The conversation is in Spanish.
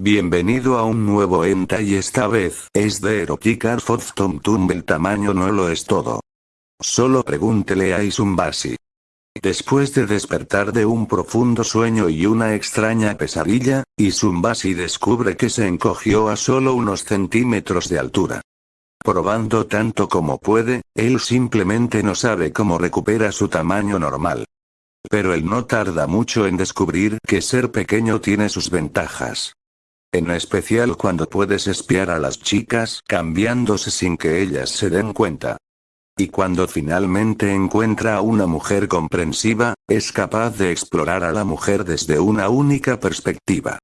Bienvenido a un nuevo enta y esta vez es de Eroticar Tom Tumble el tamaño no lo es todo. Solo pregúntele a Isumbasi. Después de despertar de un profundo sueño y una extraña pesadilla, Isumbasi descubre que se encogió a solo unos centímetros de altura. Probando tanto como puede, él simplemente no sabe cómo recupera su tamaño normal. Pero él no tarda mucho en descubrir que ser pequeño tiene sus ventajas. En especial cuando puedes espiar a las chicas cambiándose sin que ellas se den cuenta. Y cuando finalmente encuentra a una mujer comprensiva, es capaz de explorar a la mujer desde una única perspectiva.